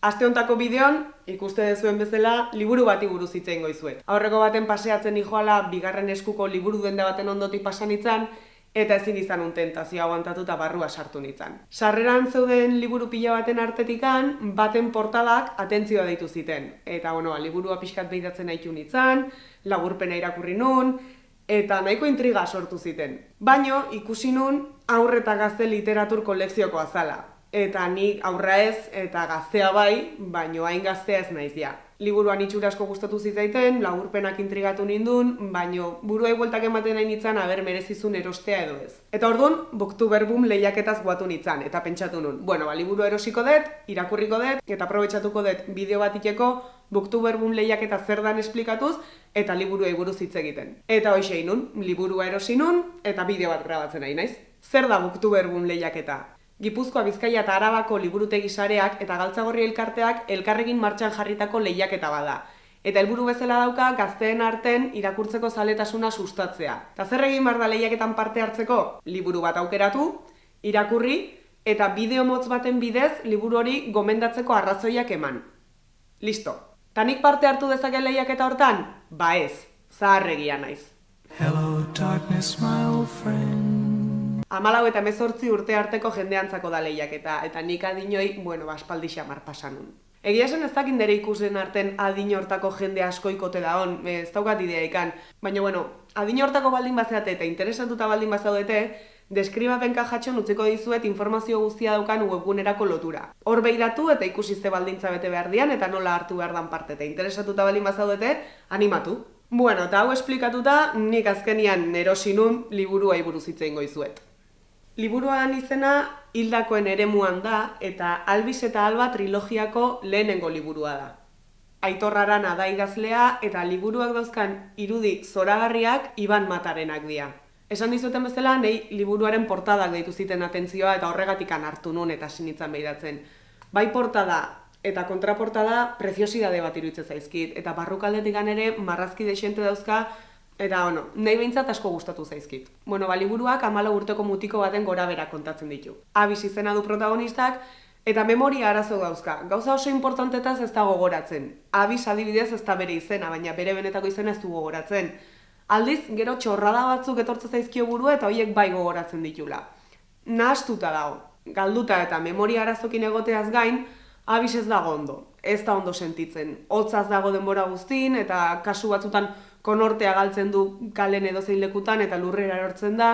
Aste hontako bideon, ikuste dezuen bezala, liburu bati buruz hitz egingo dizuet. Aurreko baten paseatzen nijoala bigarren eskuko liburu denda baten ondotik pasan itzan, eta ezin izan un tentazio aguantatu eta barrua sartu nitzan. Sarreran zeuden liburu pila baten artetikan, baten portadak atentzioa deitu ziten. Eta, bueno, liburua pixkat behidatzen nahitu nitzan, lagurpena irakurri nun, eta nahiko intriga sortu ziten. Baino, ikusi nun aurreta gazte literatur kolekzioko azala eta nik aurra ez eta gaztea bai, baino hain gaztea ez naiz ja. Liburuan itxura asko gustatu zitzaiten, laburpenak intrigatu nindun, baino buruai bueltak ematen nahi nitzan aber merezizun erostea edo ez. Eta orduan, Booktuberbum lehiaketaz guatu nitzan, eta pentsatu nun. Bueno, ba, liburu erosiko dut, irakurriko dut, eta aprobetsatuko dut bideo bat ikeko, Booktuberbum lehiaketa zer dan esplikatuz, eta liburu buruz hitz egiten. Eta hoxe nun, liburua erosi nun, eta bideo bat grabatzen nahi naiz. Zer da Booktuberbum lehiaketa? Gipuzkoa Bizkaia eta Arabako liburutegi sareak eta Galtzagorri elkarteak elkarrekin martxan jarritako lehiaketa bada. Eta helburu bezala dauka gazteen arten irakurtzeko zaletasuna sustatzea. Ta zer egin bar da lehiaketan parte hartzeko? Liburu bat aukeratu, irakurri eta bideo motz baten bidez liburu hori gomendatzeko arrazoiak eman. Listo. Tanik parte hartu dezake lehiaketa hortan? Ba ez, zaharregia naiz. Hello darkness my old friend amalau eta mezortzi urte arteko jendeantzako da lehiak eta eta nik adinoi, bueno, baspaldi xamar pasanun. Egia esan ez dakit nire ikusen arten adin hortako jende askoikote da hon, ez daukat idea ikan. Baina, bueno, adin hortako baldin bazeate eta interesatuta baldin bazaudete, deskribapen kajatxon utziko dizuet informazio guztia daukan webgunerako lotura. Hor behiratu eta ikusizte baldintza bete behar dian eta nola hartu behar dan parte eta interesatuta baldin bazaudete, animatu. Bueno, eta hau esplikatuta, nik azkenian erosinun liburua buruz hitzein goizuet. Liburuan izena hildakoen eremuan da eta Albiz eta Alba trilogiako lehenengo liburua da. Aitorraran da idazlea eta liburuak dauzkan irudi zoragarriak iban matarenak dira. Esan dizuten bezala, nei liburuaren portadak deitu ziten atentzioa eta horregatik hartu nun eta sinitzan behidatzen. Bai portada eta kontraportada preziosidade bat iruditzen zaizkit eta barrukaldetik ere marrazki desente dauzka Eta, bueno, nahi behintzat asko gustatu zaizkit. Bueno, baliburuak amala urteko mutiko baten gora bera kontatzen ditu. Abis izena du protagonistak, eta memoria arazo dauzka. Gauza oso importantetaz ez da gogoratzen. Abis adibidez ez da bere izena, baina bere benetako izena ez du gogoratzen. Aldiz, gero txorrada batzuk etortze zaizkio burua eta horiek bai gogoratzen ditula. Nahastuta dago. Galduta eta memoria arazokin egoteaz gain, abis ez dago ondo. Ez da ondo sentitzen. Hotzaz dago denbora guztin eta kasu batzutan konortea galtzen du kalen edo zein lekutan eta lurrera erortzen da.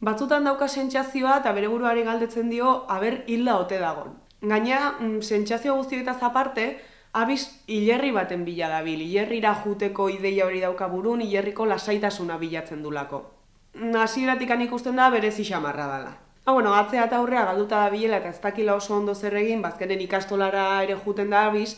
Batzutan dauka sentsazioa eta bere buruari galdetzen dio aber hilda ote dagon. Gaina, mm, sentsazio guztioetaz aparte, abiz hilerri baten bila dabil. Hilerrira juteko ideia hori dauka burun, hilerriko lasaitasuna bilatzen dulako. Hasieratik ikusten da berezi xamarra dela. Ha, bueno, atzea eta aurrea galduta da bilela eta ez dakila oso ondo zer egin, bazkenen ikastolara ere juten da abiz,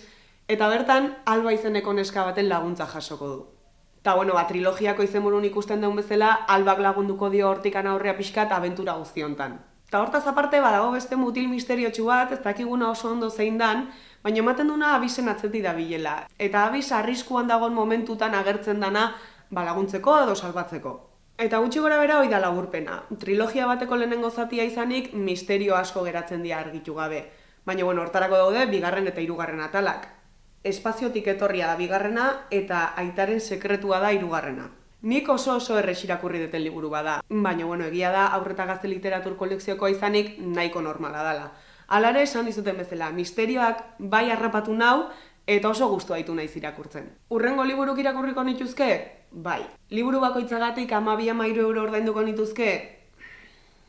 eta bertan alba izeneko neska baten laguntza jasoko du. Eta, bueno, ba, trilogiako izenburun ikusten duen bezala, albak lagunduko dio hortikan aurrea pixka eta abentura guztiontan. Eta hortaz aparte, badago beste mutil misterio bat, ez dakiguna oso ondo zein dan, baina ematen duna abisen atzeti da bilela. Eta abis arriskuan dagoen momentutan agertzen dana ba, laguntzeko edo salbatzeko. Eta gutxi gora bera hoi da lagurpena. Trilogia bateko lehenengo zatia izanik misterio asko geratzen dira argitu gabe. Baina, bueno, hortarako daude, bigarren eta hirugarren atalak espaziotik etorria da bigarrena eta aitaren sekretua da hirugarrena. Nik oso oso errex irakurri duten liburu bada, baina bueno, egia da aurreta gazte literatur kolekzioko izanik nahiko normala dela. Alare esan dizuten bezala, misterioak bai harrapatu nau eta oso gustu haitu naiz irakurtzen. Urrengo liburuk irakurriko nituzke? Bai. Liburu bakoitzagatik amabia mairu euro ordainduko nituzke?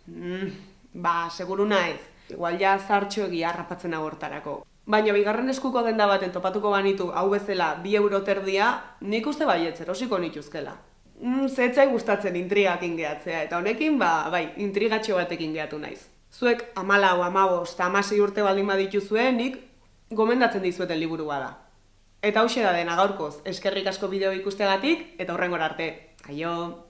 Mm, ba, seguru naiz. Igual ja zartxo egia harrapatzen agortarako. Baina bigarren eskuko denda baten topatuko banitu hau bezala bi euro terdia, nik uste baietz erosiko nituzkela. Mm, zetzai gustatzen intrigakin gehatzea, eta honekin, ba, bai, intrigatxo batekin gehatu naiz. Zuek amalau, amabos, eta amasi urte baldin baditu zuen, nik gomendatzen dizueten liburu da. Eta hau da dena gaurkoz, eskerrik asko bideo ikustegatik, eta horrengor arte. Aio!